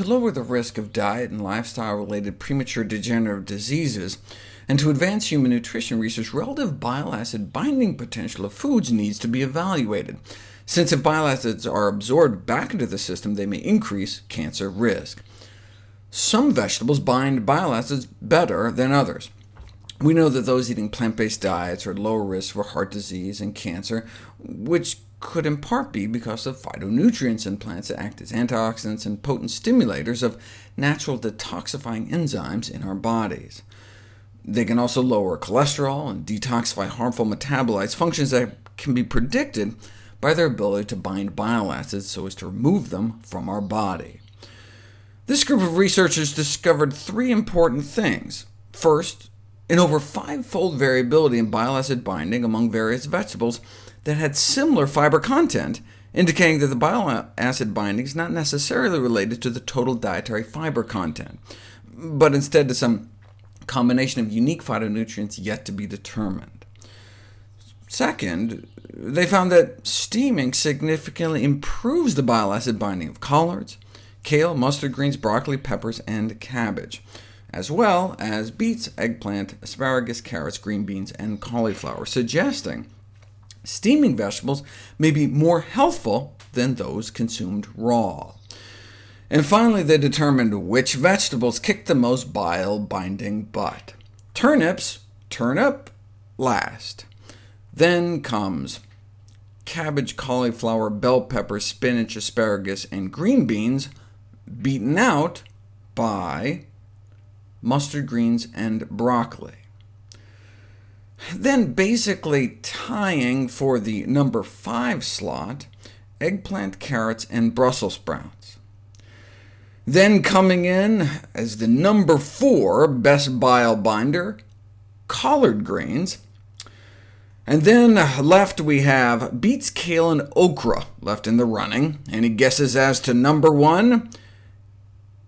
To lower the risk of diet and lifestyle-related premature degenerative diseases, and to advance human nutrition research, relative bile acid binding potential of foods needs to be evaluated, since if bile acids are absorbed back into the system, they may increase cancer risk. Some vegetables bind bile acids better than others. We know that those eating plant-based diets are at lower risk for heart disease and cancer, which could in part be because of phytonutrients in plants that act as antioxidants and potent stimulators of natural detoxifying enzymes in our bodies. They can also lower cholesterol and detoxify harmful metabolites, functions that can be predicted by their ability to bind bile acids so as to remove them from our body. This group of researchers discovered three important things. First, an over five-fold variability in bile acid binding among various vegetables that had similar fiber content, indicating that the bile acid binding is not necessarily related to the total dietary fiber content, but instead to some combination of unique phytonutrients yet to be determined. Second, they found that steaming significantly improves the bile acid binding of collards, kale, mustard greens, broccoli, peppers, and cabbage as well as beets, eggplant, asparagus, carrots, green beans, and cauliflower, suggesting steaming vegetables may be more healthful than those consumed raw. And finally, they determined which vegetables kick the most bile-binding butt. Turnips turn up last. Then comes cabbage, cauliflower, bell pepper, spinach, asparagus, and green beans, beaten out by mustard greens, and broccoli. Then basically tying for the number 5 slot, eggplant, carrots, and Brussels sprouts. Then coming in as the number 4 best bile binder, collard greens. And then left we have beets, kale, and okra left in the running. Any guesses as to number 1?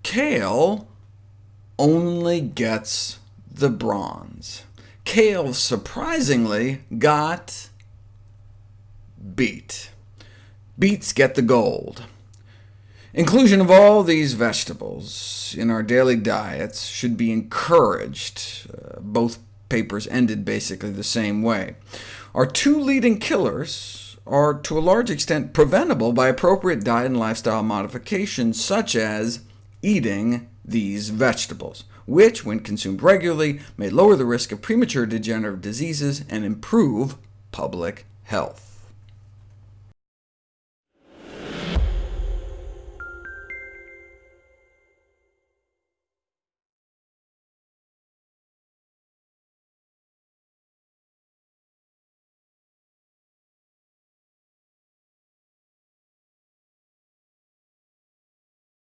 Kale only gets the bronze. Kale, surprisingly, got beet. Beets get the gold. Inclusion of all these vegetables in our daily diets should be encouraged. Uh, both papers ended basically the same way. Our two leading killers are to a large extent preventable by appropriate diet and lifestyle modifications, such as eating these vegetables, which, when consumed regularly, may lower the risk of premature degenerative diseases and improve public health.